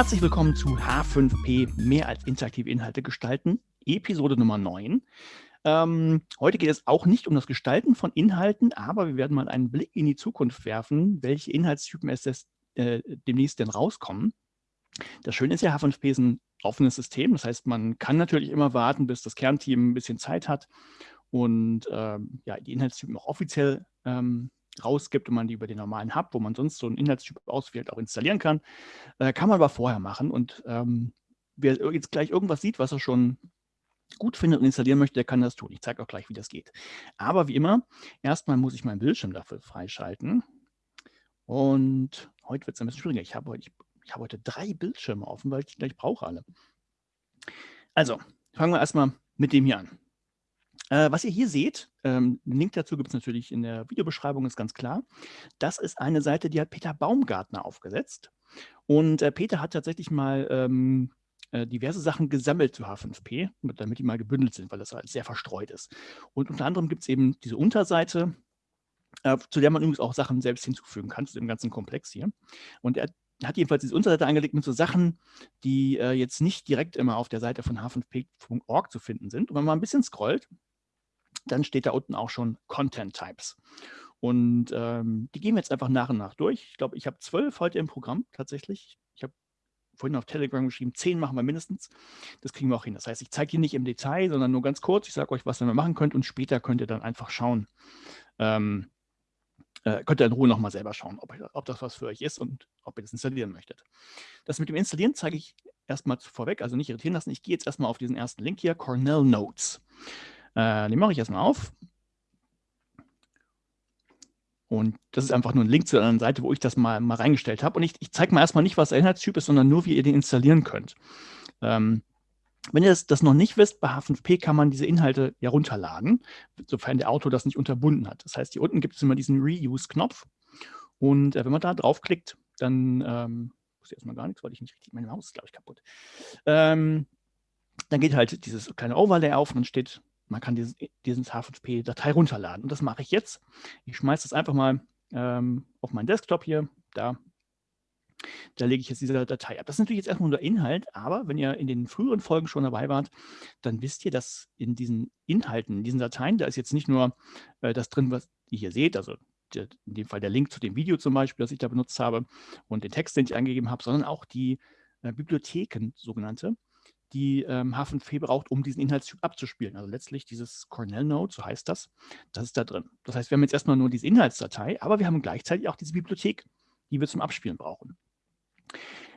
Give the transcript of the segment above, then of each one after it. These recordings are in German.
Herzlich willkommen zu H5P, mehr als interaktive Inhalte gestalten, Episode Nummer 9. Ähm, heute geht es auch nicht um das Gestalten von Inhalten, aber wir werden mal einen Blick in die Zukunft werfen, welche Inhaltstypen es des, äh, demnächst denn rauskommen. Das Schöne ist ja, H5P ist ein offenes System, das heißt, man kann natürlich immer warten, bis das Kernteam ein bisschen Zeit hat und ähm, ja, die Inhaltstypen auch offiziell ähm, rausgibt und man die über den normalen Hub, wo man sonst so einen Inhaltstyp auswählt, auch installieren kann. Äh, kann man aber vorher machen. Und ähm, wer jetzt gleich irgendwas sieht, was er schon gut findet und installieren möchte, der kann das tun. Ich zeige auch gleich, wie das geht. Aber wie immer, erstmal muss ich meinen Bildschirm dafür freischalten. Und heute wird es ein bisschen schwieriger. Ich habe heute, ich, ich habe heute drei Bildschirme offen, weil ich die gleich brauche alle. Also, fangen wir erstmal mit dem hier an. Äh, was ihr hier seht, ähm, einen Link dazu gibt es natürlich in der Videobeschreibung, ist ganz klar. Das ist eine Seite, die hat Peter Baumgartner aufgesetzt. Und äh, Peter hat tatsächlich mal ähm, äh, diverse Sachen gesammelt zu H5P, damit die mal gebündelt sind, weil das halt sehr verstreut ist. Und unter anderem gibt es eben diese Unterseite, äh, zu der man übrigens auch Sachen selbst hinzufügen kann, zu dem ganzen Komplex hier. Und er hat jedenfalls diese Unterseite angelegt mit so Sachen, die äh, jetzt nicht direkt immer auf der Seite von h5p.org zu finden sind. Und wenn man mal ein bisschen scrollt, dann steht da unten auch schon Content Types. Und ähm, die gehen wir jetzt einfach nach und nach durch. Ich glaube, ich habe zwölf heute im Programm tatsächlich. Ich habe vorhin auf Telegram geschrieben, zehn machen wir mindestens. Das kriegen wir auch hin. Das heißt, ich zeige hier nicht im Detail, sondern nur ganz kurz. Ich sage euch, was ihr machen könnt und später könnt ihr dann einfach schauen. Ähm, äh, könnt ihr in Ruhe nochmal selber schauen, ob, ob, das was für euch ist und ob ihr das installieren möchtet. Das mit dem Installieren zeige ich erstmal vorweg, also nicht irritieren lassen. Ich gehe jetzt erstmal auf diesen ersten Link hier, Cornell Notes. Äh, den mache ich erstmal auf. Und das ist einfach nur ein Link zu einer Seite, wo ich das mal, mal reingestellt habe. Und ich, ich zeige mal erstmal nicht, was der Inhaltstyp ist, sondern nur, wie ihr den installieren könnt. Ähm, wenn ihr das, das, noch nicht wisst, bei H5P kann man diese Inhalte ja runterladen, sofern der Autor das nicht unterbunden hat. Das heißt, hier unten gibt es immer diesen Reuse-Knopf. Und äh, wenn man da draufklickt, dann ähm, ich erstmal gar nichts, weil ich nicht richtig, meine Maus ist, glaube ich, kaputt. Ähm, dann geht halt dieses kleine Overlay auf und dann steht man kann dieses, diesen H5P-Datei runterladen. Und das mache ich jetzt. Ich schmeiße das einfach mal ähm, auf meinen Desktop hier. Da, da lege ich jetzt diese Datei ab. Das ist natürlich jetzt erstmal nur der Inhalt, aber wenn ihr in den früheren Folgen schon dabei wart, dann wisst ihr, dass in diesen Inhalten, in diesen Dateien, da ist jetzt nicht nur äh, das drin, was ihr hier seht, also in dem Fall der Link zu dem Video zum Beispiel, das ich da benutzt habe und den Text, den ich eingegeben habe, sondern auch die äh, Bibliotheken, sogenannte, die ähm, H5P braucht, um diesen Inhaltstyp abzuspielen. Also letztlich dieses Cornell Node, so heißt das, das ist da drin. Das heißt, wir haben jetzt erstmal nur diese Inhaltsdatei, aber wir haben gleichzeitig auch diese Bibliothek, die wir zum Abspielen brauchen.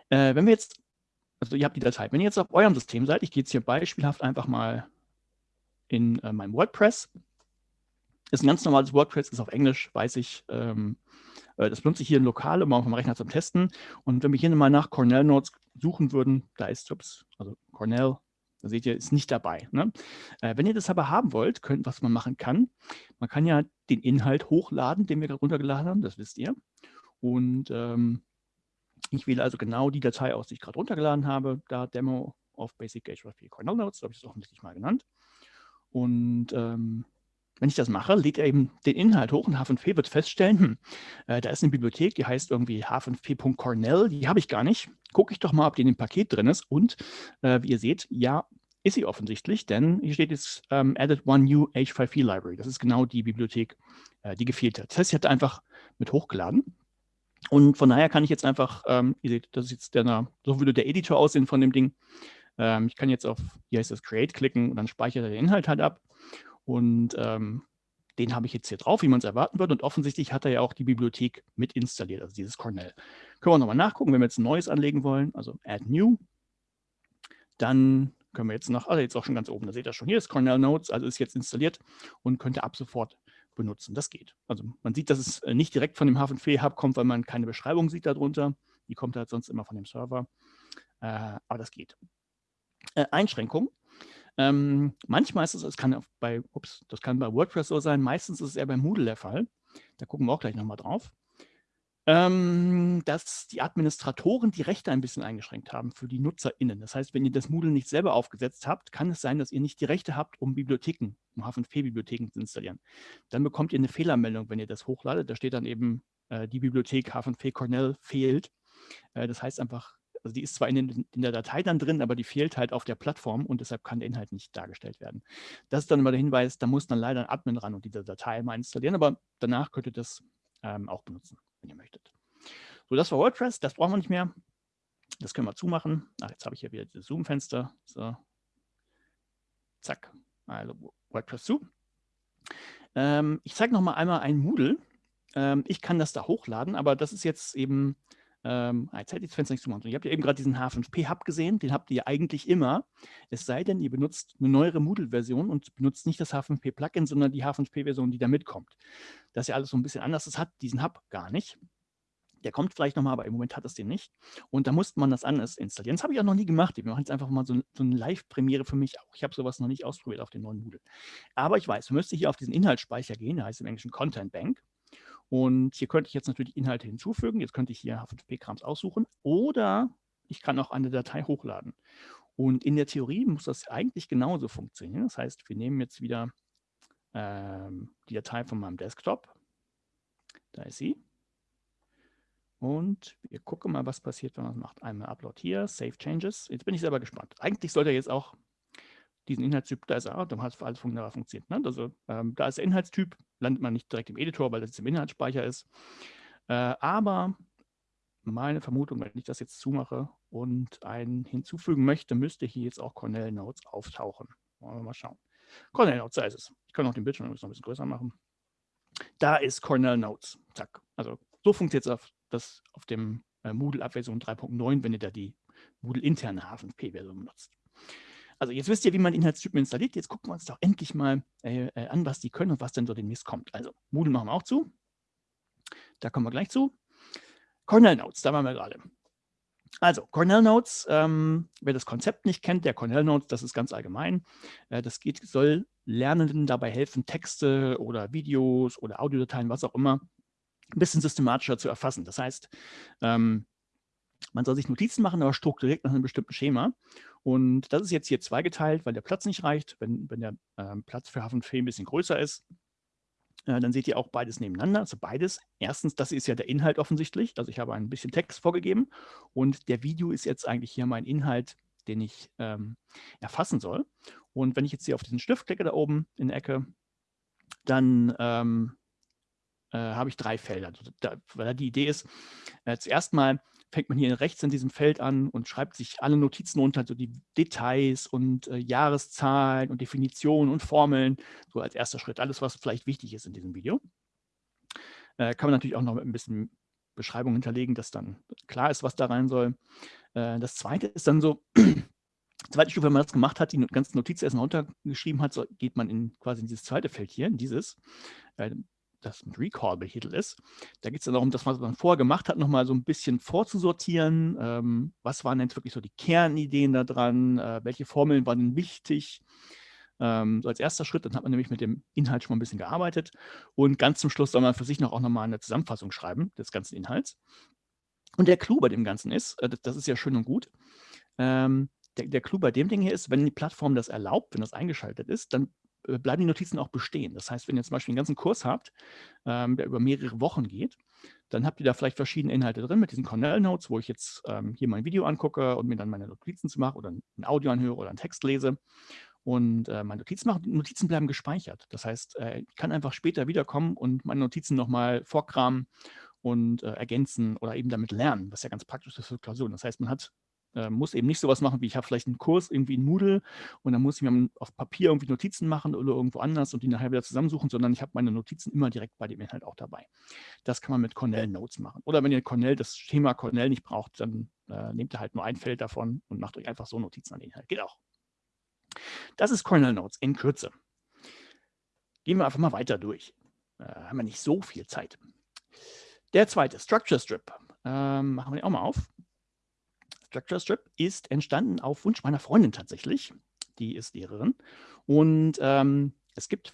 Äh, wenn wir jetzt, also ihr habt die Datei, wenn ihr jetzt auf eurem System seid, ich gehe jetzt hier beispielhaft einfach mal in äh, mein WordPress, ist ein ganz normales WordPress, ist auf Englisch, weiß ich, ähm, äh, das benutze ich hier lokal, um auf dem Rechner zum Testen. Und wenn wir hier mal nach Cornell Notes suchen würden, da ist, ups, also Cornell, da seht ihr, ist nicht dabei. Ne? Äh, wenn ihr das aber haben wollt, könnt, was man machen kann, man kann ja den Inhalt hochladen, den wir gerade runtergeladen haben, das wisst ihr. Und ähm, ich wähle also genau die Datei aus, die ich gerade runtergeladen habe, da Demo of Basic HTML4 Cornell Notes, so habe ich das offensichtlich mal genannt. Und ähm, wenn ich das mache, lädt er eben den Inhalt hoch und H5P wird feststellen, hm, äh, da ist eine Bibliothek, die heißt irgendwie h5p.cornell, die habe ich gar nicht. Gucke ich doch mal, ob die in dem Paket drin ist. Und äh, wie ihr seht, ja, ist sie offensichtlich, denn hier steht jetzt ähm, Added One New H5P Library. Das ist genau die Bibliothek, äh, die gefehlt hat. Das heißt, sie hat einfach mit hochgeladen. Und von daher kann ich jetzt einfach, ähm, ihr seht, das ist jetzt der, so würde der Editor aussehen von dem Ding. Ähm, ich kann jetzt auf, hier heißt das Create klicken und dann speichert er den Inhalt halt ab. Und ähm, den habe ich jetzt hier drauf, wie man es erwarten würde. Und offensichtlich hat er ja auch die Bibliothek mit installiert, also dieses Cornell. Können wir nochmal nachgucken, wenn wir jetzt ein neues anlegen wollen, also Add New. Dann können wir jetzt noch, also jetzt auch schon ganz oben, da seht ihr schon, hier ist Cornell Notes, also ist jetzt installiert und könnte ab sofort benutzen. Das geht. Also man sieht, dass es äh, nicht direkt von dem H5P-Hub kommt, weil man keine Beschreibung sieht darunter. Die kommt halt sonst immer von dem Server. Äh, aber das geht. Äh, Einschränkung. Ähm, manchmal ist es, es kann bei, ups, das kann bei WordPress so sein, meistens ist es eher bei Moodle der Fall. Da gucken wir auch gleich nochmal drauf. Ähm, dass die Administratoren die Rechte ein bisschen eingeschränkt haben für die NutzerInnen. Das heißt, wenn ihr das Moodle nicht selber aufgesetzt habt, kann es sein, dass ihr nicht die Rechte habt, um Bibliotheken, um H5P-Bibliotheken zu installieren. Dann bekommt ihr eine Fehlermeldung, wenn ihr das hochladet. Da steht dann eben, äh, die Bibliothek H5P Cornell fehlt. Äh, das heißt einfach, Also die ist zwar in, den, in, der Datei dann drin, aber die fehlt halt auf der Plattform und deshalb kann der Inhalt nicht dargestellt werden. Das ist dann immer der Hinweis, da muss dann leider ein Admin ran und diese Datei mal installieren, aber danach könnt ihr das ähm, auch benutzen, wenn ihr möchtet. So, das war WordPress, das brauchen wir nicht mehr. Das können wir zumachen. Ach, jetzt habe ich hier wieder das Zoom-Fenster. So. Zack. Also WordPress zu. Ähm, ich zeige noch mal einmal ein Moodle. Ähm, ich kann das da hochladen, aber das ist jetzt eben, ähm, jetzt hätte ich das Fenster nicht zumachen. Ihr habt ja eben gerade diesen H5P-Hub gesehen, den habt ihr eigentlich immer. Es sei denn, ihr benutzt eine neuere Moodle-Version und benutzt nicht das H5P-Plugin, sondern die H5P-Version, die da mitkommt. Das ist ja alles so ein bisschen anders. Das hat diesen Hub gar nicht. Der kommt vielleicht nochmal, aber im Moment hat es den nicht. Und da musste man das anders installieren. Das habe ich auch noch nie gemacht. Wir machen jetzt einfach mal so, so eine Live-Premiere für mich auch. Ich habe sowas noch nicht ausprobiert auf den neuen Moodle. Aber ich weiß, man müsste hier auf diesen Inhaltsspeicher gehen, der heißt im Englischen Content Bank. Und hier könnte ich jetzt natürlich Inhalte hinzufügen. Jetzt könnte ich hier H5P-Krams aussuchen. Oder ich kann auch eine Datei hochladen. Und in der Theorie muss das eigentlich genauso funktionieren. Das heißt, wir nehmen jetzt wieder ähm, die Datei von meinem Desktop. Da ist sie. Und wir gucken mal, was passiert, wenn man es macht. Einmal Upload hier, Save Changes. Jetzt bin ich selber gespannt. Eigentlich sollte er jetzt auch diesen Inhaltstyp, da ist er, dann hat es alles funktioniert. Ne? Also ähm, da ist der Inhaltstyp, landet man nicht direkt im Editor, weil das im Inhaltsspeicher ist. Äh, aber meine Vermutung, wenn ich das jetzt zumache und einen hinzufügen möchte, müsste hier jetzt auch Cornell Notes auftauchen. Wollen wir mal schauen. Cornell Notes, da ist es. Ich kann auch den Bildschirm noch ein bisschen größer machen. Da ist Cornell Notes. Zack. Also so funktioniert es auf auf dem äh, Moodle ab Version 3.9, wenn ihr da die Moodle-interne H5P-Version benutzt. Also jetzt wisst ihr, wie man Inhaltstypen installiert. Jetzt gucken wir uns doch endlich mal äh, äh, an, was die können und was denn so demnächst kommt. Also Moodle machen wir auch zu. Da kommen wir gleich zu. Cornell Notes, da waren wir gerade. Also Cornell Notes, ähm, wer das Konzept nicht kennt, der Cornell Notes, das ist ganz allgemein. Äh, das geht, soll Lernenden dabei helfen, Texte oder Videos oder Audiodateien, was auch immer, ein bisschen systematischer zu erfassen. Das heißt, ähm, man soll sich Notizen machen, aber strukturiert nach einem bestimmten Schema. Und das ist jetzt hier zweigeteilt, weil der Platz nicht reicht. Wenn, wenn der ähm, Platz für Hafen ein bisschen größer ist, äh, dann seht ihr auch beides nebeneinander. Also beides. Erstens, das ist ja der Inhalt offensichtlich. Also ich habe ein bisschen Text vorgegeben und der Video ist jetzt eigentlich hier mein Inhalt, den ich ähm, erfassen soll. Und wenn ich jetzt hier auf diesen Stift klicke da oben in der Ecke, dann ähm, äh, habe ich drei Felder. Also da, weil die Idee ist, äh, zuerst mal fängt man hier rechts in diesem Feld an und schreibt sich alle Notizen unter, so die Details und äh, Jahreszahlen und Definitionen und Formeln, so als erster Schritt, alles, was vielleicht wichtig ist in diesem Video. Äh, kann man natürlich auch noch mit ein bisschen Beschreibung hinterlegen, dass dann klar ist, was da rein soll. Äh, das zweite ist dann so, zweite Stufe, wenn man das gemacht hat, die ganzen Notizen erstmal runtergeschrieben hat, so geht man in quasi in dieses zweite Feld hier, in dieses. Das mit Recall betitelt ist. Da geht es dann darum, das, was man vorher gemacht hat, nochmal so ein bisschen vorzusortieren. Ähm, was waren denn wirklich so die Kernideen da dran? Äh, welche Formeln waren denn wichtig? Ähm, so als erster Schritt, dann hat man nämlich mit dem Inhalt schon mal ein bisschen gearbeitet. Und ganz zum Schluss soll man für sich noch auch nochmal eine Zusammenfassung schreiben des ganzen Inhalts. Und der Clou bei dem Ganzen ist, äh, das, ist ja schön und gut, ähm, der, der Clou bei dem Ding hier ist, wenn die Plattform das erlaubt, wenn das eingeschaltet ist, dann bleiben die Notizen auch bestehen. Das heißt, wenn ihr zum Beispiel einen ganzen Kurs habt, ähm, der über mehrere Wochen geht, dann habt ihr da vielleicht verschiedene Inhalte drin mit diesen Cornell Notes, wo ich jetzt ähm, hier mein Video angucke und mir dann meine Notizen zu mache oder ein Audio anhöre oder einen Text lese und äh, meine Notizen mache. Die Notizen bleiben gespeichert. Das heißt, äh, ich kann einfach später wiederkommen und meine Notizen nochmal vorkramen und äh, ergänzen oder eben damit lernen, was ja ganz praktisch ist für Klausuren. Das heißt, man hat äh, muss eben nicht sowas machen, wie ich habe vielleicht einen Kurs irgendwie in Moodle und dann muss ich mir auf Papier irgendwie Notizen machen oder irgendwo anders und die nachher wieder zusammensuchen, sondern ich habe meine Notizen immer direkt bei dem Inhalt auch dabei. Das kann man mit Cornell Notes machen. Oder wenn ihr Cornell, das Schema Cornell nicht braucht, dann äh, nehmt ihr halt nur ein Feld davon und macht euch einfach so Notizen an den Inhalt. Geht auch. Das ist Cornell Notes in Kürze. Gehen wir einfach mal weiter durch. Äh, haben wir nicht so viel Zeit. Der zweite, Structure Strip. Ähm, machen wir den auch mal auf. Structure Strip ist entstanden auf Wunsch meiner Freundin tatsächlich. Die ist Lehrerin. Und ähm, es gibt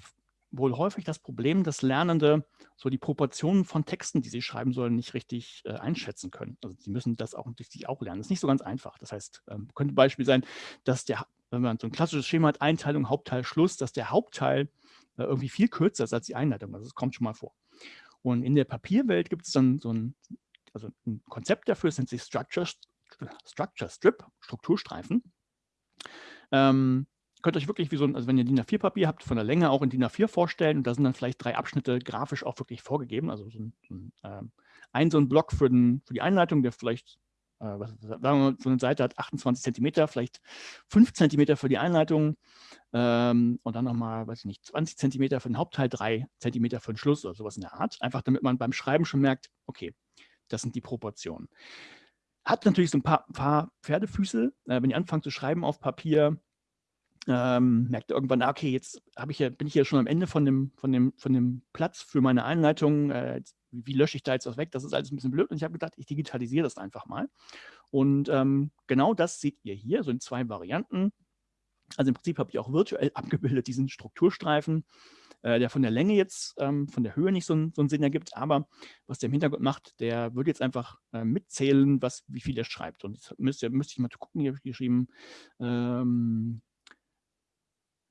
wohl häufig das Problem, dass Lernende so die Proportionen von Texten, die sie schreiben sollen, nicht richtig äh, einschätzen können. Also sie müssen das auch natürlich auch lernen. Das ist nicht so ganz einfach. Das heißt, ähm, könnte ein Beispiel sein, dass der, wenn man so ein klassisches Schema hat, Einteilung, Hauptteil, Schluss, dass der Hauptteil äh, irgendwie viel kürzer ist als die Einleitung. Also das kommt schon mal vor. Und in der Papierwelt gibt es dann so ein, also ein Konzept dafür, das nennt sich Structure Structure Strip, Strukturstreifen. Ähm, könnt euch wirklich wie so ein, also wenn ihr DIN A4-Papier habt, von der Länge auch in DIN A4 vorstellen und da sind dann vielleicht drei Abschnitte grafisch auch wirklich vorgegeben. Also so ein, ein, äh, ein, so ein Block für, den, für die Einleitung, der vielleicht, äh, was, sagen wir mal, so eine Seite hat 28 Zentimeter, vielleicht 5 Zentimeter für die Einleitung ähm, und dann nochmal, weiß ich nicht, 20 Zentimeter für den Hauptteil, 3 Zentimeter für den Schluss oder sowas in der Art. Einfach damit man beim Schreiben schon merkt, okay, das sind die Proportionen. Hat natürlich so ein paar, paar Pferdefüße. Äh, wenn ihr anfangt zu schreiben auf Papier, ähm, merkt irgendwann, ah, okay, jetzt ich ja, bin ich ja schon am Ende von dem, von dem, von dem Platz für meine Einleitung. Äh, wie lösche ich da jetzt was weg? Das ist alles ein bisschen blöd. Und ich habe gedacht, ich digitalisiere das einfach mal. Und ähm, genau das seht ihr hier, so in zwei Varianten. Also im Prinzip habe ich auch virtuell abgebildet diesen Strukturstreifen, äh, der von der Länge jetzt, ähm, von der Höhe nicht so, so, einen Sinn ergibt, aber was der im Hintergrund macht, der wird jetzt einfach äh, mitzählen, was, wie viel er schreibt. Und jetzt müsste, müsste ich mal gucken, hier habe ich geschrieben, ähm,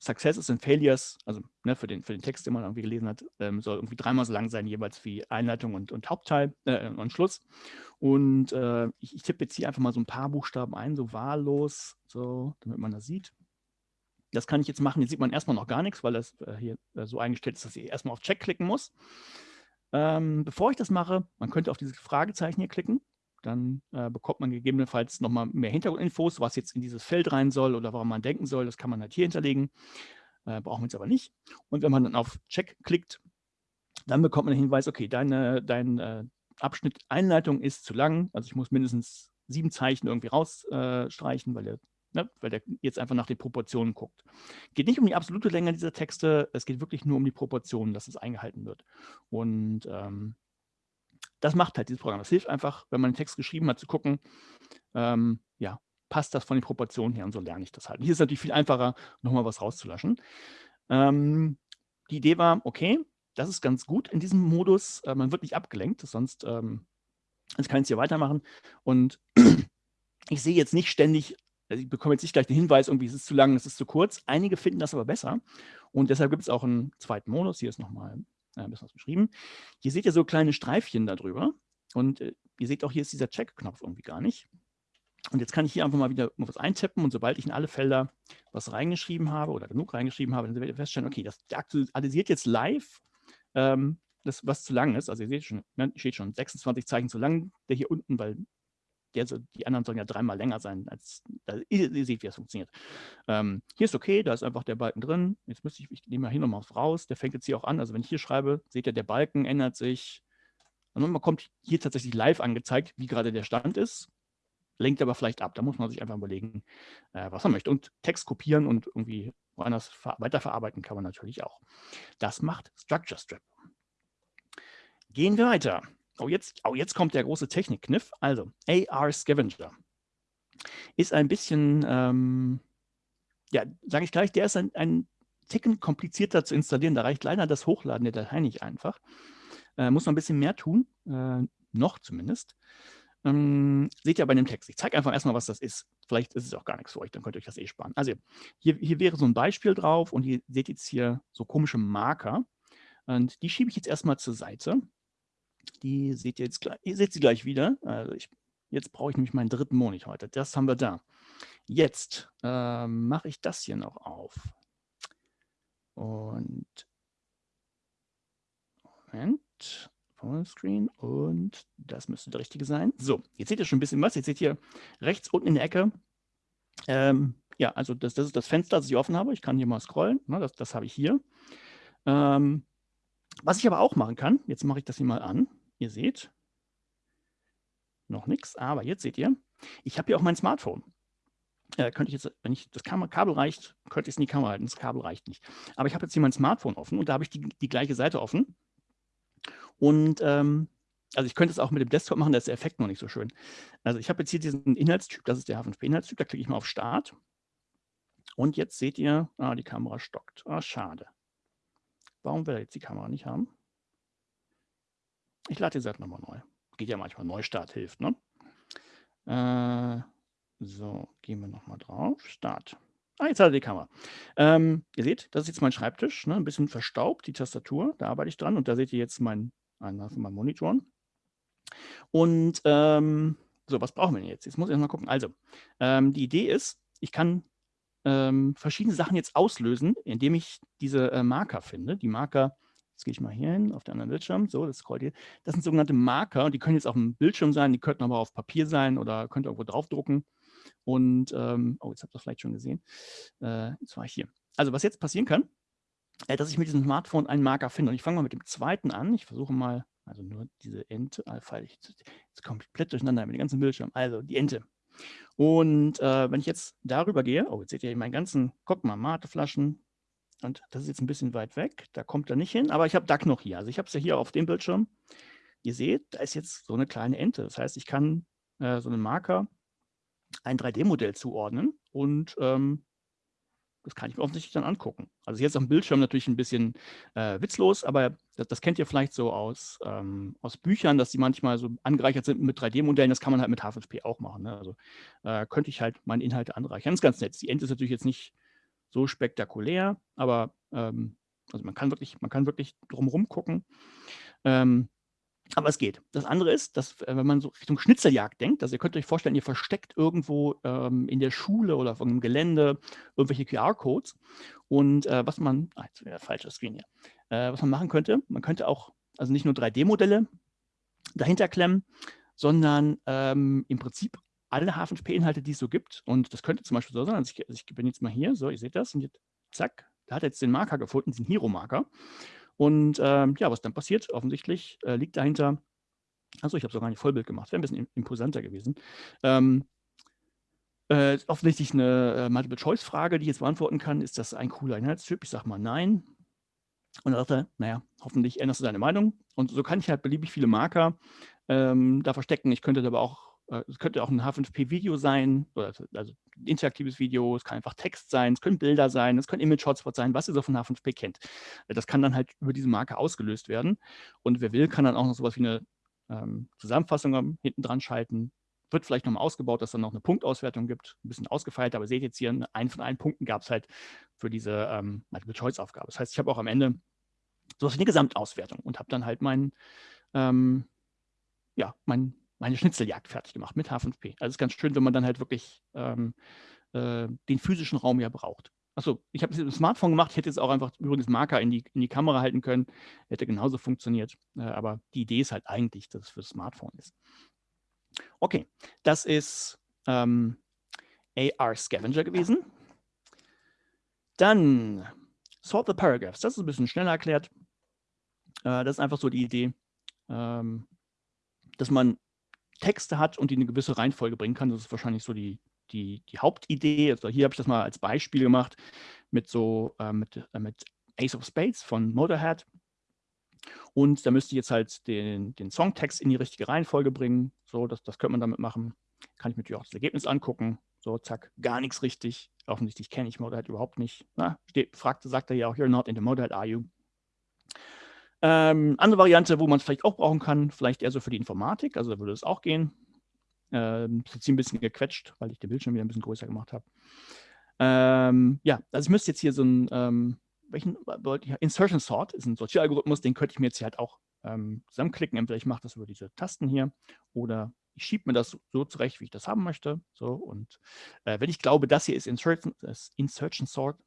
Successes and Failures, also ne, für, den, für den Text, den man irgendwie gelesen hat, ähm, soll irgendwie dreimal so lang sein, jeweils wie Einleitung und, und Hauptteil äh, und Schluss. Und äh, ich, ich tippe jetzt hier einfach mal so ein paar Buchstaben ein, so wahllos, so, damit man das sieht. Das kann ich jetzt machen. Jetzt sieht man erstmal noch gar nichts, weil das äh, hier äh, so eingestellt ist, dass ich erstmal auf Check klicken muss. Ähm, bevor ich das mache, man könnte auf dieses Fragezeichen hier klicken dann äh, bekommt man gegebenenfalls nochmal mehr Hintergrundinfos, was jetzt in dieses Feld rein soll oder warum man denken soll. Das kann man halt hier hinterlegen. Äh, brauchen wir jetzt aber nicht. Und wenn man dann auf Check klickt, dann bekommt man den Hinweis, okay, deine, dein äh, Abschnitt Einleitung ist zu lang. Also ich muss mindestens sieben Zeichen irgendwie rausstreichen, weil der Ne, weil der jetzt einfach nach den Proportionen guckt. Geht nicht um die absolute Länge dieser Texte, es geht wirklich nur um die Proportionen, dass es eingehalten wird. Und ähm, das macht halt dieses Programm. Das hilft einfach, wenn man einen Text geschrieben hat, zu gucken, ähm, ja, passt das von den Proportionen her und so lerne ich das halt. Hier ist es natürlich viel einfacher, nochmal was rauszulöschen. Ähm, die Idee war, okay, das ist ganz gut in diesem Modus, äh, man wird nicht abgelenkt, sonst ähm, jetzt kann ich es hier weitermachen und ich sehe jetzt nicht ständig, also ich bekomme jetzt nicht gleich den Hinweis, irgendwie ist es zu lang, es ist zu kurz. Einige finden das aber besser und deshalb gibt es auch einen zweiten Modus, hier ist nochmal äh, ein bisschen was beschrieben. Hier seht ihr so kleine Streifchen darüber. Und äh, ihr seht auch, hier ist dieser Check-Knopf irgendwie gar nicht. Und jetzt kann ich hier einfach mal wieder was eintippen und sobald ich in alle Felder was reingeschrieben habe oder genug reingeschrieben habe, dann werdet ihr feststellen, okay, das aktualisiert jetzt live ähm, das, was zu lang ist. Also ihr seht schon, ne, steht schon 26 Zeichen zu lang, der hier unten, weil der die anderen sollen ja dreimal länger sein, als ihr, ihr, seht, wie das funktioniert. Ähm, hier ist okay, da ist einfach der Balken drin. Jetzt müsste ich, ich nehme mal hier nochmal raus, der fängt jetzt hier auch an. Also wenn ich hier schreibe, seht ihr, der Balken ändert sich. Und man kommt hier tatsächlich live angezeigt, wie gerade der Stand ist. Lenkt aber vielleicht ab. Da muss man sich einfach überlegen, äh, was man möchte. Und Text kopieren und irgendwie woanders weiterverarbeiten kann man natürlich auch. Das macht Structure Strip. Gehen wir weiter. Oh jetzt, oh, jetzt kommt der große Technikkniff. Also, AR Scavenger ist ein bisschen, ähm, ja, sage ich gleich, der ist ein, ein Ticken komplizierter zu installieren. Da reicht leider das Hochladen der Datei nicht einfach. Äh, muss man ein bisschen mehr tun, äh, noch zumindest. Ähm, seht ihr bei dem Text. Ich zeige einfach erstmal, was das ist. Vielleicht ist es auch gar nichts für euch, dann könnt ihr euch das eh sparen. Also hier, hier wäre so ein Beispiel drauf und ihr seht jetzt hier so komische Marker. Und die schiebe ich jetzt erstmal zur Seite. Die seht ihr jetzt gleich, ihr seht sie gleich wieder. Also ich, jetzt brauche ich nämlich meinen dritten Monitor heute. Das haben wir da. Jetzt äh, mache ich das hier noch auf. Und Moment, Vollscreen und das müsste der richtige sein. So, jetzt seht ihr schon ein bisschen was. Jetzt seht ihr rechts unten in der Ecke. Ähm, ja, also das, das ist das Fenster, das ich offen habe. Ich kann hier mal scrollen. Ne, das, das habe ich hier. Ähm, was ich aber auch machen kann, jetzt mache ich das hier mal an. Ihr seht, noch nichts, aber jetzt seht ihr, ich habe hier auch mein Smartphone. Äh, könnte ich jetzt, wenn ich das Kabel reicht, könnte ich es in die Kamera halten. Das Kabel reicht nicht. Aber ich habe jetzt hier mein Smartphone offen und da habe ich die, die gleiche Seite offen. Und ähm, also ich könnte es auch mit dem Desktop machen, da ist der Effekt noch nicht so schön. Also ich habe jetzt hier diesen Inhaltstyp, das ist der H5P-Inhaltstyp, da klicke ich mal auf Start. Und jetzt seht ihr, ah, die Kamera stockt. Ah, schade. Warum will er jetzt die Kamera nicht haben? Ich lade die Seite nochmal neu. Geht ja manchmal, Neustart hilft, ne? Äh, so, gehen wir nochmal drauf. Start. Ah, jetzt hat er die Kamera. Ähm, ihr seht, das ist jetzt mein Schreibtisch, ne? ein bisschen verstaubt, die Tastatur, da arbeite ich dran und da seht ihr jetzt mein, einen von meinen Monitoren. Und ähm, So, was brauchen wir denn jetzt? Jetzt muss ich mal gucken. Also, ähm, die Idee ist, ich kann ähm, verschiedene Sachen jetzt auslösen, indem ich diese äh, Marker finde. Die Marker, jetzt gehe ich mal hier hin auf den anderen Bildschirm, so, das scrollt hier. Das sind sogenannte Marker und die können jetzt auf dem Bildschirm sein, die könnten aber auf Papier sein oder könnt ihr irgendwo draufdrucken. Und, ähm, oh, jetzt habt ihr das vielleicht schon gesehen. Äh, jetzt war ich hier. Also, was jetzt passieren kann, äh, dass ich mit diesem Smartphone einen Marker finde. Und ich fange mal mit dem zweiten an. Ich versuche mal, also nur diese Ente, jetzt, jetzt komplett durcheinander mit dem ganzen Bildschirm. Also die Ente. Und äh, wenn ich jetzt darüber gehe, oh, jetzt seht ihr meinen ganzen, guck mal, Mateflaschen. Und das ist jetzt ein bisschen weit weg, da kommt er nicht hin, aber ich habe DAC noch hier. Also ich habe es ja hier auf dem Bildschirm. Ihr seht, da ist jetzt so eine kleine Ente. Das heißt, ich kann äh, so einen Marker ein 3D-Modell zuordnen und ähm, das kann ich mir offensichtlich dann angucken. Also jetzt am Bildschirm natürlich ein bisschen äh, witzlos, aber das, das, kennt ihr vielleicht so aus, ähm, aus Büchern, dass die manchmal so angereichert sind mit 3D-Modellen. Das kann man halt mit H5P auch machen. Ne? Also äh, könnte ich halt meine Inhalte anreichern. Das ist ganz nett. Die Ente ist natürlich jetzt nicht so spektakulär, aber ähm, also man kann wirklich, man kann wirklich drumherum gucken. Ähm, aber es geht. Das andere ist, dass äh, wenn man so Richtung Schnitzeljagd denkt, also ihr könnt euch vorstellen, ihr versteckt irgendwo ähm, in der Schule oder auf einem Gelände irgendwelche QR-Codes. Und äh, was man, ah, jetzt wieder falscher Screen hier, äh, was man machen könnte, man könnte auch, also nicht nur 3D-Modelle dahinter klemmen, sondern ähm, im Prinzip alle H5P-Inhalte, die es so gibt. Und das könnte zum Beispiel so sein, also ich, also ich bin jetzt mal hier, so, ihr seht das, und jetzt, zack, da hat er jetzt den Marker gefunden, diesen Hero-Marker. Und ähm, ja, was dann passiert, offensichtlich äh, liegt dahinter, also ich habe sogar nicht Vollbild gemacht, wäre ein bisschen imposanter gewesen. Ähm, äh, offensichtlich eine äh, Multiple-Choice-Frage, die ich jetzt beantworten kann. Ist das ein cooler Inhaltstyp? Ich sage mal nein. Und er sagte, naja, hoffentlich änderst du deine Meinung. Und so kann ich halt beliebig viele Marker ähm, da verstecken. Ich könnte aber auch äh, es könnte auch ein H5P-Video sein, oder also, ein interaktives Video, es kann einfach Text sein, es können Bilder sein, es können Image-Hotspots sein, was ihr so von H5P kennt. Äh, das kann dann halt über diese Marke ausgelöst werden. Und wer will, kann dann auch noch sowas wie eine ähm, Zusammenfassung hinten dran schalten. Wird vielleicht nochmal ausgebaut, dass es dann noch eine Punktauswertung gibt, ein bisschen ausgefeilt, aber seht jetzt hier, einen von allen Punkten gab es halt für diese ähm, Multiple-Choice-Aufgabe. Das heißt, ich habe auch am Ende wie eine Gesamtauswertung und habe dann halt mein, ähm, ja, mein meine Schnitzeljagd fertig gemacht mit H5P. Also es ist ganz schön, wenn man dann halt wirklich ähm, äh, den physischen Raum ja braucht. Achso, ich habe es mit dem Smartphone gemacht, ich hätte jetzt auch einfach übrigens Marker in die, in die Kamera halten können, hätte genauso funktioniert. Äh, aber die Idee ist halt eigentlich, dass es für das Smartphone ist. Okay, das ist ähm, AR Scavenger gewesen. Dann Sort the Paragraphs. Das ist ein bisschen schneller erklärt. Äh, das ist einfach so die Idee, ähm, dass man Texte hat und die eine gewisse Reihenfolge bringen kann. Das ist wahrscheinlich so die, die, die Hauptidee. Also hier habe ich das mal als Beispiel gemacht mit so äh, mit, äh, mit Ace of Spades von Motorhead. Und da müsste ich jetzt halt den, den Songtext in die richtige Reihenfolge bringen. So, das, das könnte man damit machen. Kann ich mir natürlich auch das Ergebnis angucken. So, zack, gar nichts richtig. Offensichtlich kenne ich Motorhead überhaupt nicht. Na, steht, fragte, sagt er ja auch, you're not into Motorhead, are you? Ähm, andere Variante, wo man es vielleicht auch brauchen kann, vielleicht eher so für die Informatik, also da würde es auch gehen. Ähm, ist jetzt ein bisschen gequetscht, weil ich den Bildschirm wieder ein bisschen größer gemacht habe. Ähm, ja, also ich müsste jetzt hier so ein, ähm, welchen, Insertion Sort ist ein Sortieralgorithmus, den könnte ich mir jetzt hier halt auch ähm, zusammenklicken. Entweder ich mache das über diese Tasten hier oder ich schiebe mir das so zurecht, wie ich das haben möchte. So, und äh, wenn ich glaube, das hier ist Insertion, ist Insertion Sort,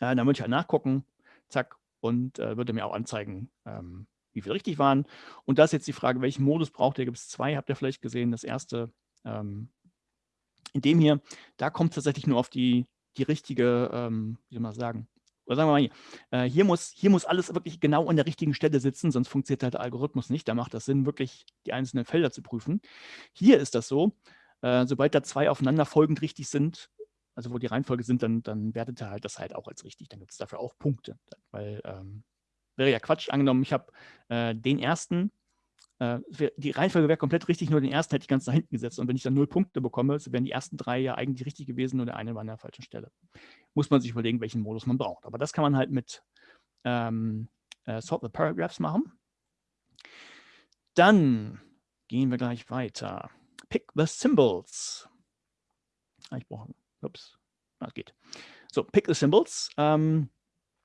äh, dann würde ich halt nachgucken, zack, und äh, würde mir auch anzeigen, ähm, wie viel richtig waren. Und das ist jetzt die Frage, welchen Modus braucht ihr? Gibt es zwei, habt ihr vielleicht gesehen. Das erste, ähm, in dem hier, da kommt tatsächlich nur auf die, die richtige, ähm, wie soll man sagen, oder sagen wir mal hier, äh, hier, muss, hier muss alles wirklich genau an der richtigen Stelle sitzen, sonst funktioniert halt der Algorithmus nicht. Da macht das Sinn, wirklich die einzelnen Felder zu prüfen. Hier ist das so, äh, sobald da zwei aufeinanderfolgend richtig sind, also wo die Reihenfolge sind, dann, dann wertet er halt das halt auch als richtig. Dann gibt es dafür auch Punkte. Weil ähm, wäre ja Quatsch, angenommen, ich habe äh, den ersten, äh, die Reihenfolge wäre komplett richtig, nur den ersten hätte ich ganz nach hinten gesetzt. Und wenn ich dann null Punkte bekomme, so wären die ersten drei ja eigentlich richtig gewesen, nur der eine war an der falschen Stelle. Muss man sich überlegen, welchen Modus man braucht. Aber das kann man halt mit ähm, äh, Sort the Paragraphs machen. Dann gehen wir gleich weiter. Pick the Symbols. Ah, ich brauche Ups, das geht. So, pick the symbols. Ähm,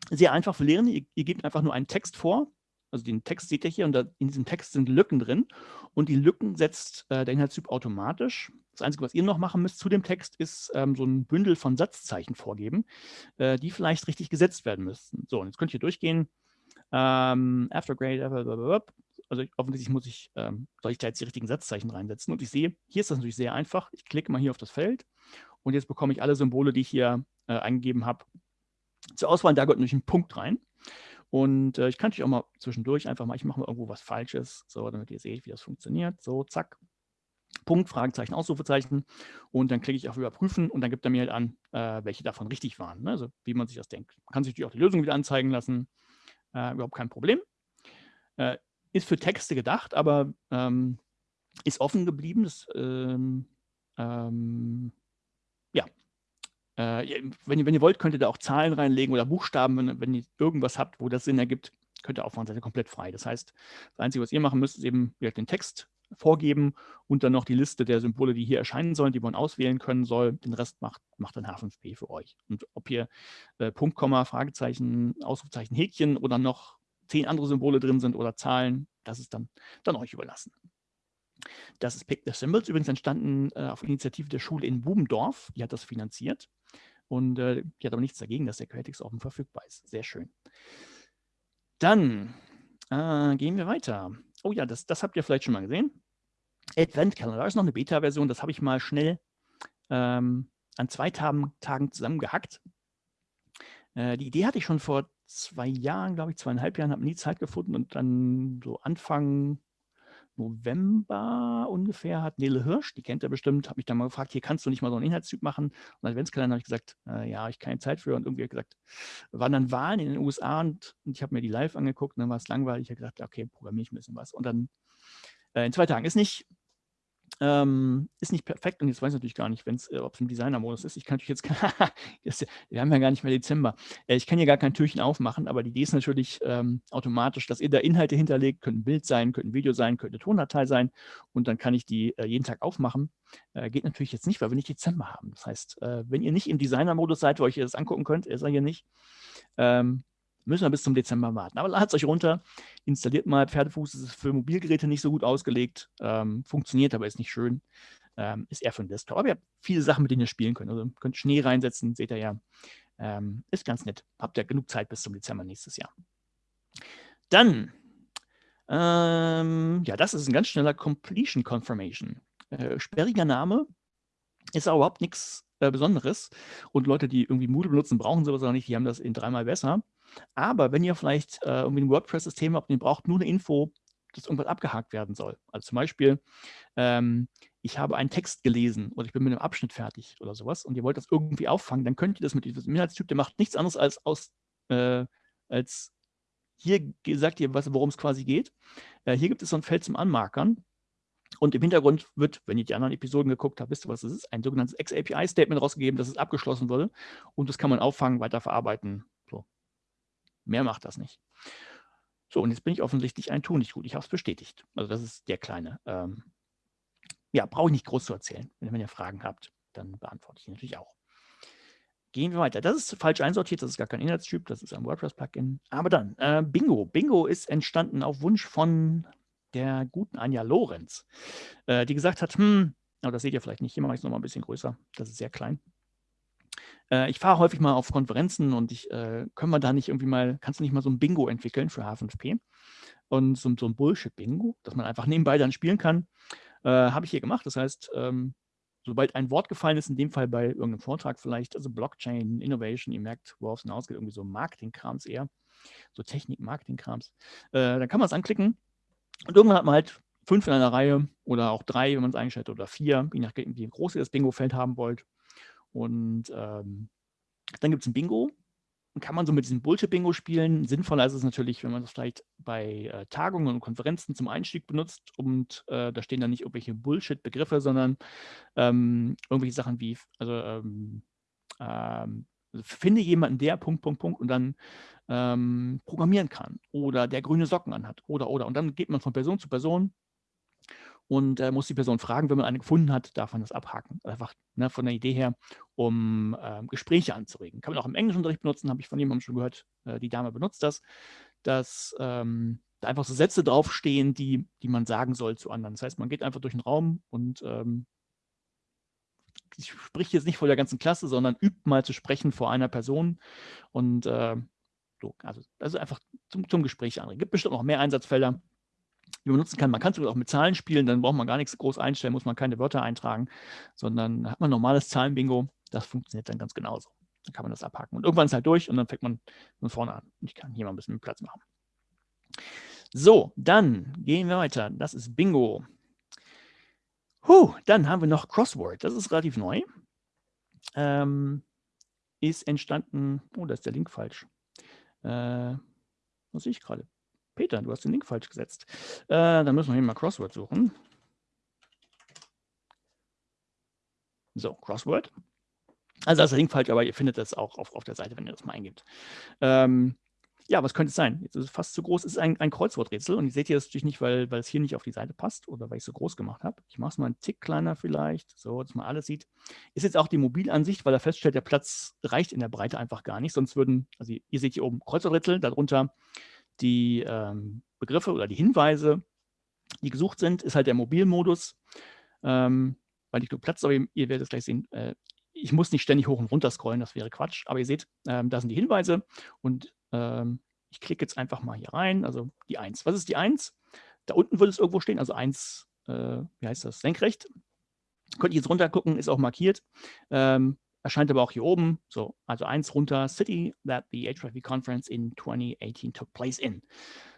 sehr einfach für Lehrende. Ihr, ihr, gebt einfach nur einen Text vor also den Text seht ihr hier und da, in diesem Text sind Lücken drin und die Lücken setzt äh, der Inhaltstyp automatisch. Das Einzige, was ihr noch machen müsst zu dem Text, ist ähm, so ein Bündel von Satzzeichen vorgeben, äh, die vielleicht richtig gesetzt werden müssten. So, und jetzt könnt ihr durchgehen. Ähm, after grade, also offensichtlich muss ich, ähm, soll ich da jetzt die richtigen Satzzeichen reinsetzen. Und ich sehe, hier ist das natürlich sehr einfach. Ich klicke mal hier auf das Feld und jetzt bekomme ich alle Symbole, die ich hier äh, eingegeben habe, zur Auswahl. Da gehört natürlich ein Punkt rein. Und äh, ich kann natürlich auch mal zwischendurch einfach mal, ich mache mal irgendwo was Falsches, so, damit ihr seht, wie das funktioniert. So, zack. Punkt, Fragezeichen, Ausrufezeichen. Und dann klicke ich auf Überprüfen und dann gibt er mir halt an, äh, welche davon richtig waren. Ne? Also wie man sich das denkt. Man kann sich natürlich auch die Lösung wieder anzeigen lassen. Äh, überhaupt kein Problem. Äh, ist für Texte gedacht, aber ähm, ist offen geblieben. Das, ähm, ähm, ja, äh, wenn, ihr, wenn ihr wollt, könnt ihr da auch Zahlen reinlegen oder Buchstaben, wenn, wenn ihr irgendwas habt, wo das Sinn ergibt, könnt ihr auf der Seite komplett frei. Das heißt, das Einzige, was ihr machen müsst, ist eben den Text vorgeben und dann noch die Liste der Symbole, die hier erscheinen sollen, die man auswählen können soll. Den Rest macht, macht dann H5P für euch. Und ob hier äh, Punkt, Komma, Fragezeichen, Ausrufezeichen, Häkchen oder noch zehn andere Symbole drin sind oder Zahlen, das ist dann, dann euch überlassen. Das ist Pick the Symbols, übrigens entstanden äh, auf Initiative der Schule in Bubendorf. Die hat das finanziert und äh, die hat aber nichts dagegen, dass der Quelltext offen verfügbar ist. Sehr schön. Dann äh, gehen wir weiter. Oh ja, das, das habt ihr vielleicht schon mal gesehen. Advent Calendar ist noch eine Beta-Version, das habe ich mal schnell ähm, an zwei Tagen, Tagen zusammengehackt. Äh, die Idee hatte ich schon vor zwei Jahren, glaube ich, zweieinhalb Jahren, habe nie Zeit gefunden und dann so Anfang November ungefähr hat Nele Hirsch, die kennt er bestimmt, habe mich dann mal gefragt, hier kannst du nicht mal so einen Inhaltstyp machen. Und Adventskalender habe ich gesagt, äh, ja, ich keine Zeit für. Und irgendwie gesagt, waren dann Wahlen in den USA und, und ich habe mir die live angeguckt und dann war es langweilig. Ich habe gesagt, okay, programmiere ich ein bisschen was. Und dann äh, in zwei Tagen ist nicht, ähm, ist nicht perfekt und jetzt weiß ich natürlich gar nicht, äh, ob es im Designer-Modus ist. Ich kann natürlich jetzt, wir haben ja gar nicht mehr Dezember. Äh, ich kann hier gar kein Türchen aufmachen, aber die Idee ist natürlich ähm, automatisch, dass ihr da Inhalte hinterlegt, könnte ein Bild sein, könnte ein Video sein, könnte eine Tondatei sein und dann kann ich die äh, jeden Tag aufmachen. Äh, geht natürlich jetzt nicht, weil wir nicht Dezember haben. Das heißt, äh, wenn ihr nicht im Designer-Modus seid, wo ihr das angucken könnt, ist er hier nicht, ähm, müssen wir bis zum Dezember warten. Aber ladet es euch runter, installiert mal Pferdefuß, das ist für Mobilgeräte nicht so gut ausgelegt, ähm, funktioniert, aber ist nicht schön. Ähm, ist eher für den Desktop. Aber ihr habt viele Sachen, mit denen ihr spielen könnt. Also könnt Schnee reinsetzen, seht ihr ja. Ähm, ist ganz nett. Habt ihr genug Zeit bis zum Dezember nächstes Jahr. Dann, ähm, ja, das ist ein ganz schneller Completion Confirmation. Äh, sperriger Name, ist auch überhaupt nichts äh, Besonderes. Und Leute, die irgendwie Moodle benutzen, brauchen sowas auch nicht. Die haben das in dreimal besser. Aber wenn ihr vielleicht äh, irgendwie ein WordPress-System habt und ihr braucht nur eine Info, dass irgendwas abgehakt werden soll. Also zum Beispiel, ähm, ich habe einen Text gelesen oder ich bin mit einem Abschnitt fertig oder sowas und ihr wollt das irgendwie auffangen, dann könnt ihr das mit diesem Inhaltstyp, der macht nichts anderes als aus, äh, als hier sagt ihr, worum es quasi geht. Äh, hier gibt es so ein Feld zum Anmarkern. Und im Hintergrund wird, wenn ihr die anderen Episoden geguckt habt, wisst ihr, was es ist, ein sogenanntes XAPI-Statement rausgegeben, dass es abgeschlossen wurde. Und das kann man auffangen, weiterverarbeiten, Mehr macht das nicht. So, und jetzt bin ich offensichtlich ein Tu nicht gut. Ich habe es bestätigt. Also das ist der kleine. Ähm, ja, brauche ich nicht groß zu erzählen. Wenn, ihr Fragen habt, dann beantworte ich die natürlich auch. Gehen wir weiter. Das ist falsch einsortiert, das ist gar kein Inhaltstyp, das ist ein WordPress-Plugin. Aber dann, äh, Bingo. Bingo ist entstanden auf Wunsch von der guten Anja Lorenz, äh, die gesagt hat, hm, aber das seht ihr vielleicht nicht, hier mache ich es nochmal ein bisschen größer, das ist sehr klein. Äh, ich fahre häufig mal auf Konferenzen und ich, äh, können wir da nicht irgendwie mal, kannst du nicht mal so ein Bingo entwickeln für H5P? Und so, so ein Bullshit-Bingo, dass man einfach nebenbei dann spielen kann, äh, habe ich hier gemacht. Das heißt, ähm, sobald ein Wort gefallen ist, in dem Fall bei irgendeinem Vortrag vielleicht, also Blockchain, Innovation, ihr merkt, worauf es hinausgeht, irgendwie so Marketing-Krams eher, so Technik-Marketing-Krams, äh, dann kann man es anklicken und irgendwann hat man halt fünf in einer Reihe oder auch drei, wenn man es eingestellt oder vier, je nachdem, wie groß ihr das Bingo-Feld haben wollt. Und ähm, dann gibt es ein Bingo. Dann kann man so mit diesem Bullshit-Bingo spielen. Sinnvoller ist es natürlich, wenn man das vielleicht bei äh, Tagungen und Konferenzen zum Einstieg benutzt. Und äh, da stehen dann nicht irgendwelche Bullshit-Begriffe, sondern ähm, irgendwelche Sachen wie, also, ähm, ähm, finde jemanden, der Punkt, Punkt, Punkt und dann ähm, programmieren kann oder der grüne Socken anhat oder, oder. Und dann geht man von Person zu Person und äh, muss die Person fragen, wenn man eine gefunden hat, darf man das abhaken. Einfach ne, von der Idee her, um äh, Gespräche anzuregen. Kann man auch im Englischunterricht benutzen, habe ich von jemandem schon gehört, äh, die Dame benutzt das. Das ähm, da einfach so Sätze draufstehen, die, die man sagen soll zu anderen. Das heißt, man geht einfach durch den Raum und ähm, ich spreche jetzt nicht vor der ganzen Klasse, sondern übt mal zu sprechen vor einer Person und äh, so, also, also einfach zum, zum Gespräch anregen. Gibt bestimmt noch mehr Einsatzfelder, die man nutzen kann. Man kann es auch mit Zahlen spielen, dann braucht man gar nichts groß einstellen, muss man keine Wörter eintragen, sondern hat man normales Zahlenbingo. Das funktioniert dann ganz genauso. Dann kann man das abhaken. Und irgendwann ist halt durch und dann fängt man von vorne an. Ich kann hier mal ein bisschen Platz machen. So, dann gehen wir weiter. Das ist Bingo. Huh, dann haben wir noch Crossword. Das ist relativ neu. Ähm, ist entstanden, oh, da ist der Link falsch. Äh, was sehe ich gerade? Peter, du hast den Link falsch gesetzt. Äh, dann müssen wir hier mal Crossword suchen. So, Crossword. Also das ist der Link falsch, aber ihr findet das auch auf, auf der Seite, wenn ihr das mal eingibt. Ähm, ja, was könnte es sein? Jetzt ist es fast zu groß. Es ist ein, ein Kreuzworträtsel und ihr seht hier das natürlich nicht, weil, weil es hier nicht auf die Seite passt oder weil ich es so groß gemacht habe. Ich mache es mal einen Tick kleiner vielleicht, so dass man alles sieht. Ist jetzt auch die Mobilansicht, weil er feststellt, der Platz reicht in der Breite einfach gar nicht. Sonst würden, also ihr seht hier oben Kreuzworträtsel, darunter die ähm, Begriffe oder die Hinweise, die gesucht sind, ist halt der Mobilmodus, ähm, weil nicht genug Platz, aber ihr, ihr werdet es gleich sehen, äh, ich muss nicht ständig hoch und runter scrollen, das wäre Quatsch. Aber ihr seht, ähm, da sind die Hinweise und ähm, ich klicke jetzt einfach mal hier rein, also die 1. Was ist die 1? Da unten würde es irgendwo stehen, also 1, äh, wie heißt das, senkrecht. Könnt ihr jetzt runter gucken, ist auch markiert. Ähm, erscheint aber auch hier oben, so, also 1 runter, City that the HIV Conference in 2018 took place in.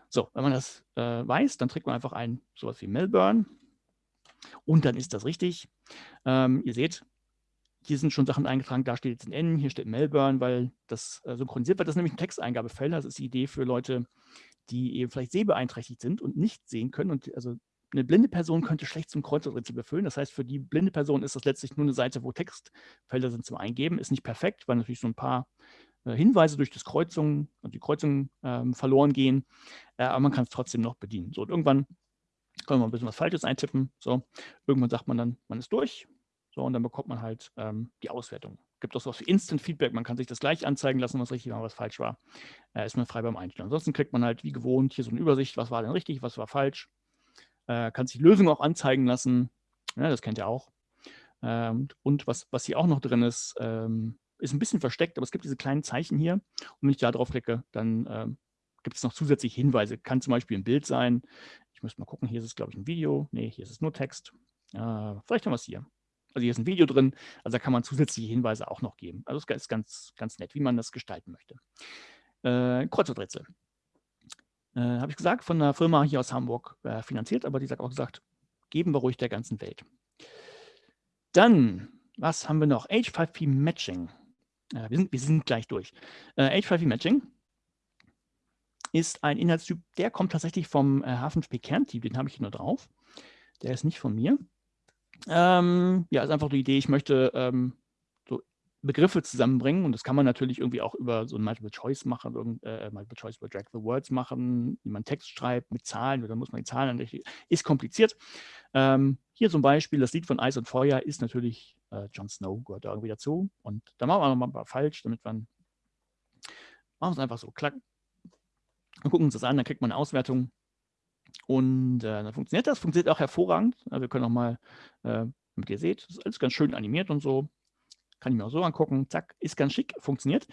So, wenn man das äh, weiß, dann trägt man einfach ein sowas wie Melbourne und dann ist das richtig. Ähm, ihr seht, hier sind schon Sachen eingetragen, da steht jetzt ein N, hier steht Melbourne, weil das äh, synchronisiert wird. Das ist nämlich ein Texteingabefeld. Das ist die Idee für Leute, die eben vielleicht sehbeeinträchtigt sind und nicht sehen können. Und also eine blinde Person könnte schlecht zum Kreuzworträtsel befüllen. Das heißt, für die blinde Person ist das letztlich nur eine Seite, wo Textfelder sind zum Eingeben. Ist nicht perfekt, weil natürlich so ein paar äh, Hinweise durch das Kreuzung, also die Kreuzung ähm, verloren gehen. Äh, aber man kann es trotzdem noch bedienen. So, und irgendwann können wir ein bisschen was Falsches eintippen. So, irgendwann sagt man dann, man ist durch. So, und dann bekommt man halt ähm, die Auswertung. Gibt auch sowas wie Instant Feedback. Man kann sich das gleich anzeigen lassen, was richtig war, was falsch war. Äh, ist man frei beim Einstellen. Ansonsten kriegt man halt wie gewohnt hier so eine Übersicht, was war denn richtig, was war falsch. Äh, kann sich Lösungen auch anzeigen lassen. Ja, das kennt ihr auch. Ähm, und was, was hier auch noch drin ist, ähm, ist ein bisschen versteckt, aber es gibt diese kleinen Zeichen hier. Und wenn ich da drauf klicke, dann ähm, gibt es noch zusätzliche Hinweise. Kann zum Beispiel ein Bild sein. Ich muss mal gucken, hier ist es, glaube ich, ein Video. Nee, hier ist es nur Text. Äh, vielleicht haben wir es hier. Also hier ist ein Video drin, also da kann man zusätzliche Hinweise auch noch geben. Also es ist ganz, ganz nett, wie man das gestalten möchte. Äh, Kreuzworträtsel. Äh, Habe ich gesagt, von einer Firma hier aus Hamburg äh, finanziert, aber die sagt auch gesagt, geben wir ruhig der ganzen Welt. Dann, was haben wir noch? H5P Matching. Äh, wir, sind, wir sind gleich durch. H5P äh, Matching ist ein Inhaltstyp, der kommt tatsächlich vom H5P äh, Kernteam, den habe ich hier nur drauf. Der ist nicht von mir. Ähm, ja, ist einfach die Idee, ich möchte ähm, Begriffe zusammenbringen und das kann man natürlich irgendwie auch über so ein Multiple Choice machen, äh, Multiple Choice über Drag the Words machen, wie man Text schreibt mit Zahlen oder muss man die Zahlen natürlich, ist kompliziert. Ähm, hier zum Beispiel das Lied von Eis und Feuer ist natürlich äh, Jon Snow, gehört da irgendwie dazu und da machen wir nochmal falsch, damit man, machen es einfach so, klack, und gucken uns das an, dann kriegt man eine Auswertung und äh, dann funktioniert das, funktioniert auch hervorragend. Wir können auch mal, äh, damit ihr seht, das ist alles ganz schön animiert und so. Kann ich mir auch so angucken. Zack, ist ganz schick, funktioniert.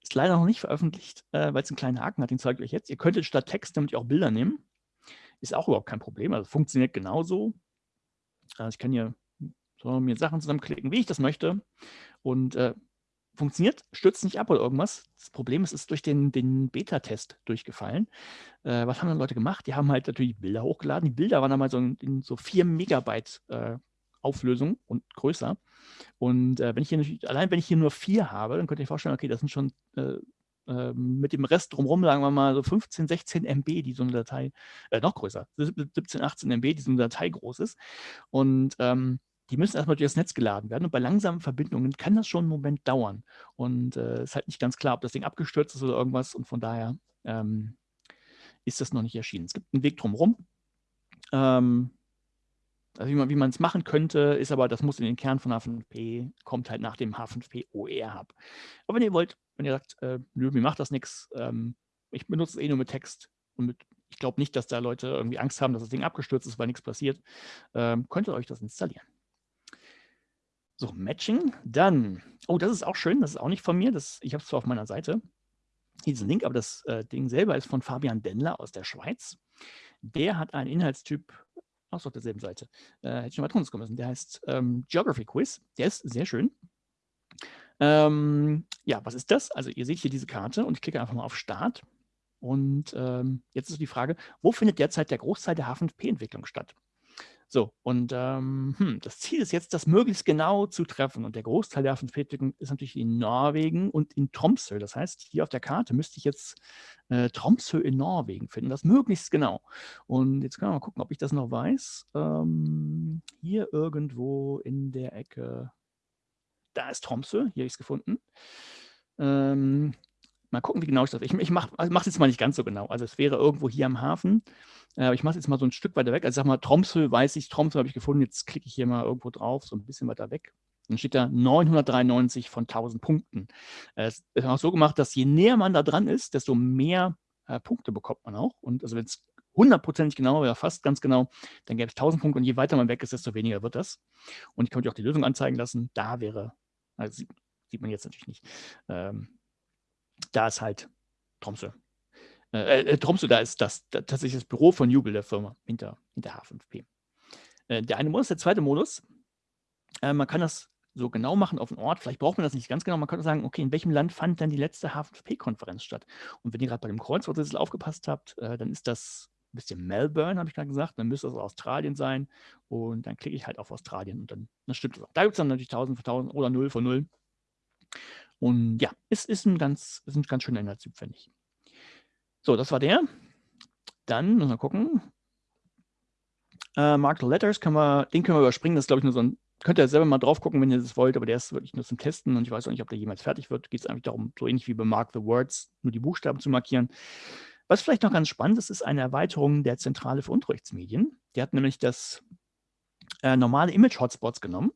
Ist leider noch nicht veröffentlicht, äh, weil es einen kleinen Haken hat, den zeige ich euch jetzt. Ihr könntet statt Text damit auch Bilder nehmen. Ist auch überhaupt kein Problem. Also funktioniert genauso. Also ich kann hier so mir Sachen zusammenklicken, wie ich das möchte. Und äh, funktioniert, stürzt nicht ab oder irgendwas. Das Problem ist, es ist durch den, den Beta-Test durchgefallen. Äh, was haben dann Leute gemacht? Die haben halt natürlich Bilder hochgeladen. Die Bilder waren einmal so in, so 4 Megabyte äh, Auflösung und größer. Und äh, wenn ich hier allein wenn ich hier nur vier habe, dann könnt ihr euch vorstellen, okay, das sind schon äh, ähm, mit dem Rest drumherum, sagen wir mal, so 15, 16 MB, die so eine Datei, äh, noch größer, 17, 18 MB, die so eine Datei groß ist. Und ähm, die müssen erstmal durch das Netz geladen werden. Und bei langsamen Verbindungen kann das schon einen Moment dauern. Und es äh, ist halt nicht ganz klar, ob das Ding abgestürzt ist oder irgendwas. Und von daher ähm, ist das noch nicht erschienen. Es gibt einen Weg drumherum. Ähm, also wie man es machen könnte, ist aber, das muss in den Kern von H5P, kommt halt nach dem H5P OER Hub. Aber wenn ihr wollt, wenn ihr sagt, äh, nö, mir macht das nichts, ähm, ich benutze es eh nur mit Text und mit Ich glaube nicht, dass da Leute irgendwie Angst haben, dass das Ding abgestürzt ist, weil nichts passiert. Ähm, könnt ihr euch das installieren. So, Matching. Dann, oh, das ist auch schön, das ist auch nicht von mir. Das, ich habe es zwar auf meiner Seite, diesen Link, aber das äh, Ding selber ist von Fabian Dendler aus der Schweiz. Der hat einen Inhaltstyp, auch so auf derselben Seite, äh, hätte ich schon mal drunter kommen müssen, der heißt ähm, Geography Quiz. Der ist sehr schön. Ähm, ja, was ist das? Also ihr seht hier diese Karte und ich klicke einfach mal auf Start. Und ähm, jetzt ist die Frage, wo findet derzeit der Großteil der H5P-Entwicklung statt? So, und ähm, hm, das Ziel ist jetzt, das möglichst genau zu treffen. Und der Großteil der Entwicklung ist natürlich in Norwegen und in Tromsø. Das heißt, hier auf der Karte müsste ich jetzt äh, Tromsø in Norwegen finden, das möglichst genau. Und jetzt können wir mal gucken, ob ich das noch weiß. Ähm, hier irgendwo in der Ecke, da ist Tromsø, hier habe ich es gefunden. Ähm, mal gucken, wie genau ich das. Ich, ich mache es jetzt mal nicht ganz so genau. Also es wäre irgendwo hier am Hafen. Äh, aber ich mache es jetzt mal so ein Stück weiter weg. Also sag mal, Tromsø weiß ich, Tromsø habe ich gefunden. Jetzt klicke ich hier mal irgendwo drauf, so ein bisschen weiter weg. Dann steht da 993 von 1000 Punkten. Äh, es ist auch so gemacht, dass je näher man da dran ist, desto mehr äh, Punkte bekommt man auch. Und also wenn es hundertprozentig genau wäre, fast ganz genau, dann gäbe es 1000 Punkte und je weiter man weg ist, desto weniger wird das. Und ich könnte auch die Lösung anzeigen lassen. Da wäre, also sieht, sieht man jetzt natürlich nicht, ähm, da ist halt Tromsø. Äh, äh, Tromsø, da ist das, tatsächlich das Büro von Jubel, der Firma, hinter, hinter H5P. Äh, der eine Modus, der zweite Modus, äh, man kann das so genau machen auf den Ort. Vielleicht braucht man das nicht ganz genau. Man könnte sagen, okay, in welchem Land fand denn die letzte H5P-Konferenz statt? Und wenn ihr gerade bei dem Kreuzworträtsel aufgepasst habt, äh, dann ist das ein bisschen Melbourne, habe ich gerade gesagt. Dann müsste das Australien sein. Und dann klicke ich halt auf Australien und dann, das stimmt. Da gibt es dann natürlich 1000 von 1000 oder 0 von 0. Und ja, es ist ein ganz, ist ein ganz schöner Inhaltstyp, finde ich. So, das war der. Dann müssen wir gucken. Äh, Marked Letters, können wir, den können wir überspringen. Das ist, glaube ich, nur so ein, könnt ihr selber mal drauf gucken, wenn ihr das wollt, aber der ist wirklich nur zum Testen und ich weiß auch nicht, ob der jemals fertig wird. Geht es eigentlich darum, so ähnlich wie bei Mark the Words, nur die Buchstaben zu markieren. Was vielleicht noch ganz spannend ist, ist eine Erweiterung der Zentrale für Unterrichtsmedien. Die hat nämlich das äh, normale Image-Hotspots genommen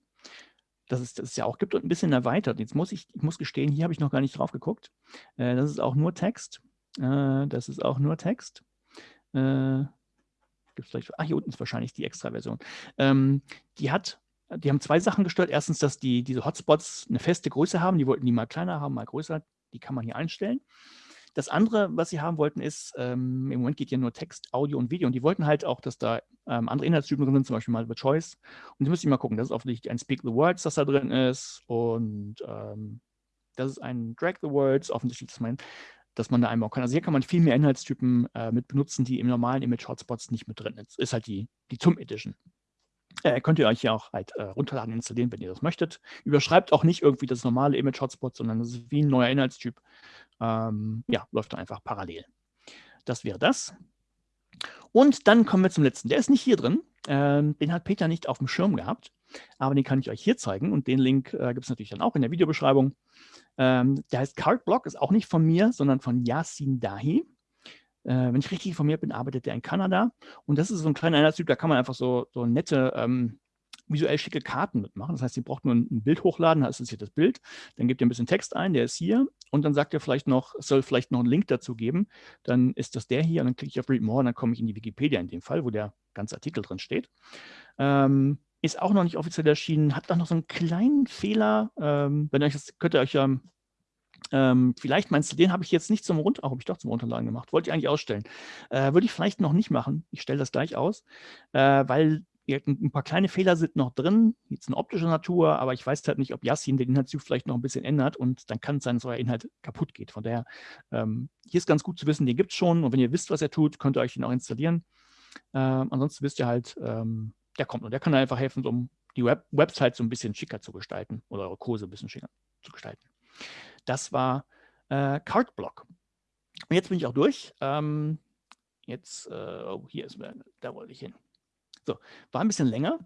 dass es das ja auch gibt und ein bisschen erweitert. Jetzt muss ich, ich muss gestehen, hier habe ich noch gar nicht drauf geguckt. Äh, das ist auch nur Text. Äh, das ist auch nur Text. Äh, gibt's vielleicht, ach, hier unten ist wahrscheinlich die Extra-Version. Ähm, die hat, die haben zwei Sachen gestört. Erstens, dass die, diese Hotspots eine feste Größe haben. Die wollten die mal kleiner haben, mal größer. Die kann man hier einstellen. Das andere, was sie haben wollten, ist, ähm, im Moment geht ja nur Text, Audio und Video und die wollten halt auch, dass da ähm, andere Inhaltstypen drin sind, zum Beispiel mal The Choice. Und die müssen mal gucken, das ist offensichtlich ein Speak the Words, das da drin ist und ähm, das ist ein Drag the Words, offensichtlich, dass man, dass man da einbauen kann. Also hier kann man viel mehr Inhaltstypen äh, mit benutzen, die im normalen Image-Hotspots nicht mit drin sind. Ist halt die, die TUM Edition. Äh, könnt ihr euch hier auch halt äh, runterladen, installieren, wenn ihr das möchtet. Überschreibt auch nicht irgendwie das normale Image-Hotspot, sondern das ist wie ein neuer Inhaltstyp. Ähm, ja, läuft dann einfach parallel. Das wäre das. Und dann kommen wir zum letzten. Der ist nicht hier drin. Ähm, den hat Peter nicht auf dem Schirm gehabt. Aber den kann ich euch hier zeigen. Und den Link äh, gibt es natürlich dann auch in der Videobeschreibung. Ähm, der heißt Cardblock, ist auch nicht von mir, sondern von Yasin Dahi. Äh, wenn ich richtig informiert bin, arbeitet der in Kanada. Und das ist so ein kleiner Einheitstyp, da kann man einfach so, so nette, ähm, visuell schicke Karten mitmachen. Das heißt, ihr braucht nur ein, Bild hochladen, da ist hier das Bild. Dann gebt ihr ein bisschen Text ein, der ist hier. Und dann sagt ihr vielleicht noch, es soll vielleicht noch einen Link dazu geben. Dann ist das der hier und dann klicke ich auf Read More und dann komme ich in die Wikipedia in dem Fall, wo der ganze Artikel drin steht. Ähm, ist auch noch nicht offiziell erschienen, hat auch noch so einen kleinen Fehler. Ähm, wenn euch das könnt ihr euch ja ähm, vielleicht meinst du, den habe ich jetzt nicht zum Runter, habe ich doch zum Runterladen gemacht. Wollte ich eigentlich ausstellen. Äh, Würde ich vielleicht noch nicht machen. Ich stelle das gleich aus, äh, weil ein paar kleine Fehler sind noch drin, jetzt eine optische Natur, aber ich weiß halt nicht, ob Yassin den Inhaltstyp vielleicht noch ein bisschen ändert und dann kann es sein, dass euer Inhalt kaputt geht. Von daher, ähm, hier ist ganz gut zu wissen, den gibt es schon und wenn ihr wisst, was er tut, könnt ihr euch den auch installieren. Ähm, ansonsten wisst ihr halt, ähm, der kommt und der kann einfach helfen, um die Web Website so ein bisschen schicker zu gestalten oder eure Kurse ein bisschen schicker zu gestalten. Das war äh, Cardblock. Und jetzt bin ich auch durch. Ähm, jetzt, äh, oh, hier ist, da wollte ich hin. So, war ein bisschen länger.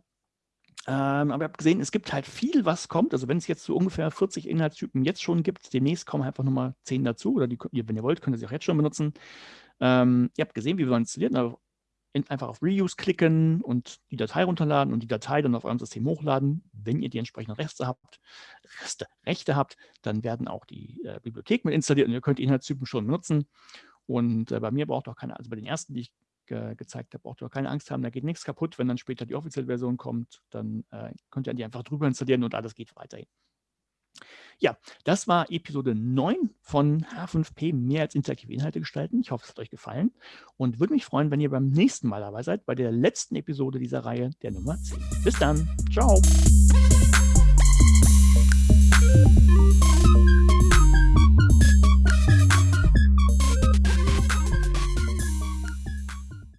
Ähm, aber ihr habt gesehen, es gibt halt viel, was kommt. Also wenn es jetzt so ungefähr 40 Inhaltstypen jetzt schon gibt, demnächst kommen einfach nochmal 10 dazu. Oder die, wenn ihr wollt, könnt ihr sie auch jetzt schon benutzen. Ähm, ihr habt gesehen, wie wir installieren. Also einfach auf Reuse klicken und die Datei runterladen und die Datei dann auf eurem System hochladen. Wenn ihr die entsprechenden Rechte habt, Reste, Rechte habt, dann werden auch die äh, Bibliotheken mit installiert und ihr könnt die Inhaltstypen schon benutzen. Und äh, bei mir braucht auch keine, also bei den ersten, die ich ge gezeigt habe, braucht ihr auch keine Angst haben, da geht nichts kaputt. Wenn dann später die offizielle Version kommt, dann äh, könnt ihr die einfach drüber installieren und alles geht weiterhin. Ja, das war Episode 9 von H5P mehr als interaktive Inhalte gestalten. Ich hoffe, es hat euch gefallen und würde mich freuen, wenn ihr beim nächsten Mal dabei seid, bei der letzten Episode dieser Reihe, der Nummer 10. Bis dann. Ciao.